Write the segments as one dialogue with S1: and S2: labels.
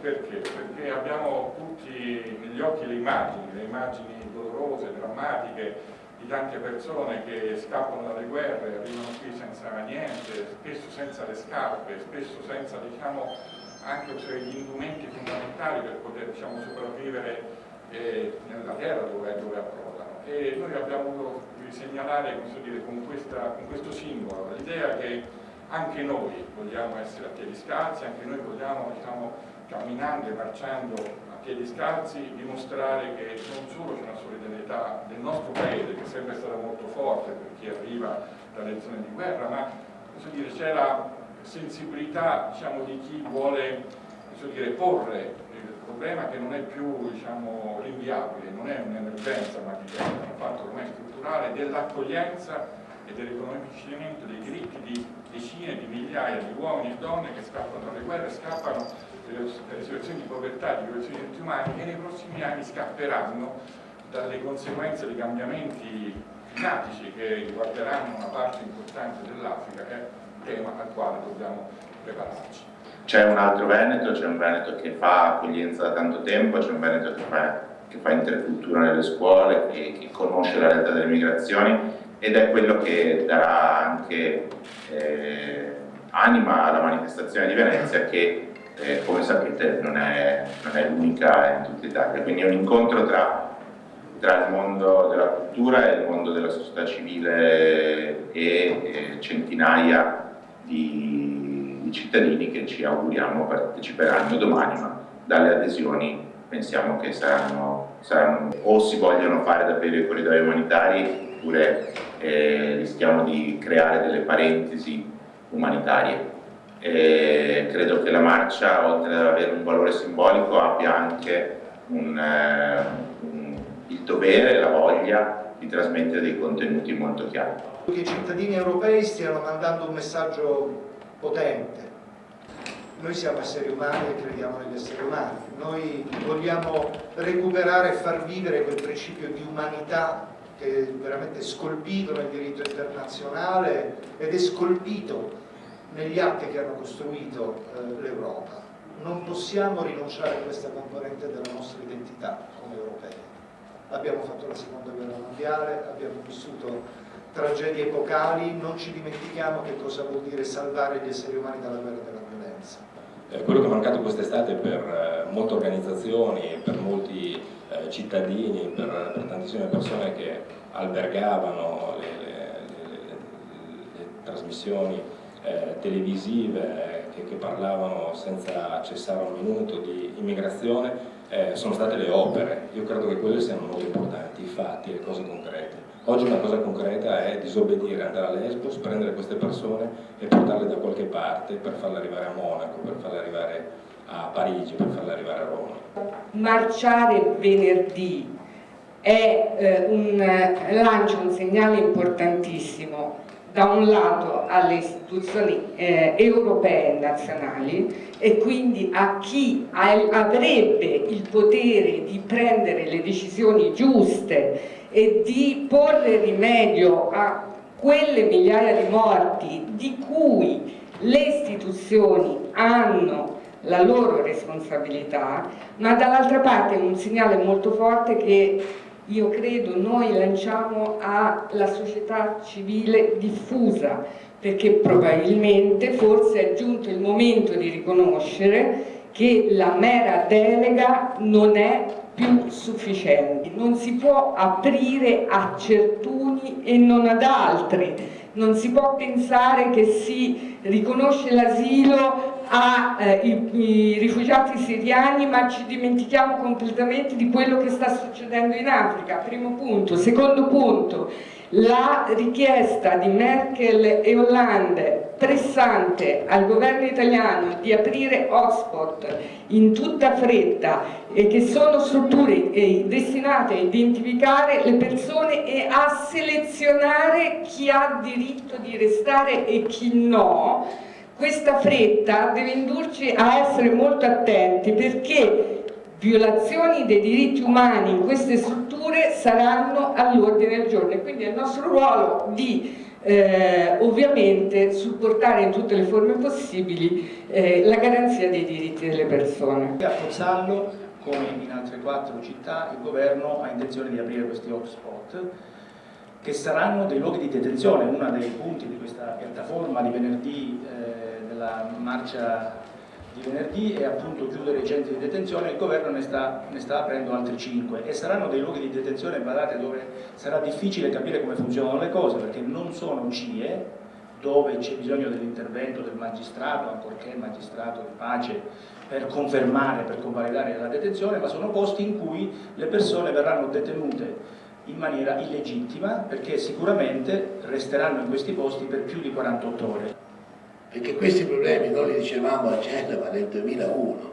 S1: perché? Perché abbiamo tutti negli occhi le immagini, le immagini dolorose, drammatiche di tante persone che scappano dalle guerre, arrivano qui senza niente, spesso senza le scarpe, spesso senza diciamo, anche cioè, gli indumenti fondamentali per poter diciamo, sopravvivere eh, nella terra dove, dove approdano. E noi abbiamo voluto segnalare dire, con, questa, con questo simbolo l'idea che anche noi vogliamo essere a piedi scalzi, anche noi vogliamo diciamo, camminando e marciando a piedi scalzi dimostrare che non solo c'è una solidarietà del nostro paese che è sempre stata molto forte per chi arriva dalle zone di guerra, ma c'è la sensibilità diciamo, di chi vuole dire, porre il problema che non è più diciamo, rinviabile, non è un'emergenza ma diventa un fatto ormai strutturale dell'accoglienza e del riconoscimento dei diritti di decine di migliaia di uomini e donne che scappano dalle guerre, scappano dalle situazioni di povertà, di violazioni dei diritti umani e nei prossimi anni scapperanno dalle conseguenze dei cambiamenti climatici che riguarderanno una parte importante dell'Africa, che è un tema al quale dobbiamo prepararci.
S2: C'è un altro Veneto, c'è un Veneto che fa accoglienza da tanto tempo, c'è un Veneto che fa, che fa intercultura nelle scuole, che, che conosce la realtà delle migrazioni ed è quello che darà anche eh, anima alla manifestazione di Venezia che eh, come sapete non è, è l'unica in tutta Italia, quindi è un incontro tra, tra, il mondo della cultura e il mondo della società civile e, e centinaia di, di, cittadini che ci auguriamo parteciperanno domani, ma dalle adesioni pensiamo che saranno, saranno o si vogliono fare davvero i corridoi umanitari oppure eh, rischiamo di creare delle parentesi umanitarie. E credo che la marcia, oltre ad avere un valore simbolico, abbia anche un, eh, un, il dovere la voglia di trasmettere dei contenuti molto chiari.
S3: Che i cittadini europei stiano mandando un messaggio potente. Noi siamo esseri umani e crediamo negli esseri umani. Noi vogliamo recuperare e far vivere quel principio di umanità che è veramente scolpito nel diritto internazionale ed è scolpito negli atti che hanno costruito eh, l'Europa. Non possiamo rinunciare a questa componente della nostra identità come europei. Abbiamo fatto la seconda guerra mondiale, abbiamo vissuto tragedie epocali, non ci dimentichiamo che cosa vuol dire salvare gli esseri umani dalla guerra e dalla violenza.
S4: Eh, quello che è mancato quest'estate per eh, molte organizzazioni, per molti eh, cittadini, per, per, tantissime persone che albergavano le, le, le, le trasmissioni eh, televisive che, che, parlavano senza cessare un minuto di immigrazione eh, sono state le opere. Io credo che quelle siano molto importanti, i fatti, le cose concrete. Oggi una cosa concreta è disobbedire, andare a Lesbos, prendere queste persone e portarle da qualche parte per farle arrivare a Monaco, per farle arrivare a Parigi, per farle arrivare a Roma.
S5: Marciare venerdì è eh, un, eh, lancia un segnale importantissimo da un lato alle istituzioni eh, europee e nazionali e quindi a chi avrebbe il potere di prendere le decisioni giuste e di porre rimedio a quelle migliaia di morti di cui le istituzioni hanno la loro responsabilità, ma dall'altra parte è un segnale molto forte che io credo noi lanciamo alla società civile diffusa, perché probabilmente forse è giunto il momento di riconoscere che la mera delega non è più sufficiente. Non si può aprire a certuni e non ad altri, non si può pensare che si riconosce l'asilo ai eh, rifugiati siriani ma ci dimentichiamo completamente di quello che sta succedendo in Africa, primo punto. Secondo punto, la richiesta di Merkel e Hollande pressante al governo italiano di aprire hotspot in tutta fretta e che sono strutture eh, destinate a identificare le persone e a selezionare chi ha diritto di restare e chi no questa fretta deve indurci a essere molto attenti perché violazioni dei diritti umani in queste strutture saranno all'ordine del giorno e quindi è il nostro ruolo di eh, ovviamente supportare in tutte le forme possibili eh, la garanzia dei diritti delle persone.
S6: A Pozzallo, come in altre quattro città, il governo ha intenzione di aprire questi hotspot che saranno dei luoghi di detenzione, uno dei punti di questa piattaforma di venerdì, eh, della marcia di venerdì è appunto chiudere i centri di detenzione, il governo ne sta, ne sta aprendo altri 5 e saranno dei luoghi di detenzione, guardate, dove sarà difficile capire come funzionano le cose perché non sono CIE dove c'è bisogno dell'intervento del magistrato, ancorché magistrato di pace, per confermare, per convalidare la detenzione, ma sono posti in cui le persone verranno detenute in maniera illegittima perché sicuramente resteranno in questi posti per più di 48 ore
S7: perché questi problemi noi li dicevamo a Genova nel 2001,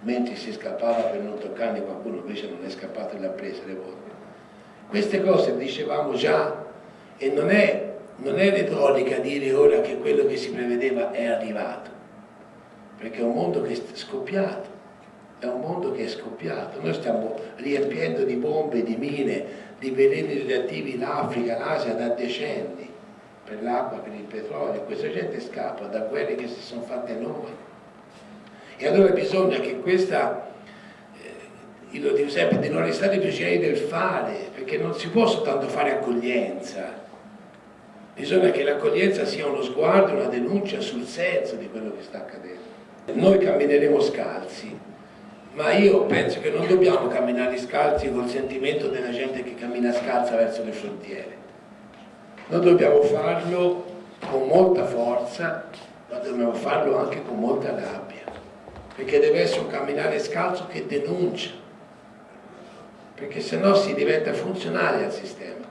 S7: mentre si scappava per non toccarne qualcuno invece non è scappato e l'ha presa le volte. Queste cose dicevamo già e non è, non è retorica dire ora che quello che si prevedeva è arrivato, perché è un mondo che è scoppiato, è un mondo che è scoppiato. Noi stiamo riempiendo di bombe, di mine, di veleni radioattivi l'Africa, l'Asia da decenni per l'acqua, per il petrolio, questa gente scappa da quelle che si sono fatte noi. E allora bisogna che questa, eh, io lo dico sempre, di non restare prigionieri del fare, perché non si può soltanto fare accoglienza, bisogna che l'accoglienza sia uno sguardo, una denuncia sul senso di quello che sta accadendo. Noi cammineremo scalzi, ma io penso che non dobbiamo camminare scalzi col sentimento della gente che cammina scalza verso le frontiere noi dobbiamo farlo con molta forza, ma dobbiamo farlo anche con molta rabbia, perché deve essere un camminare scalzo che denuncia, perché se no si diventa funzionale al sistema.